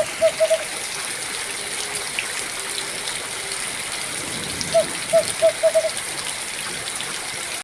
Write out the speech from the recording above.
you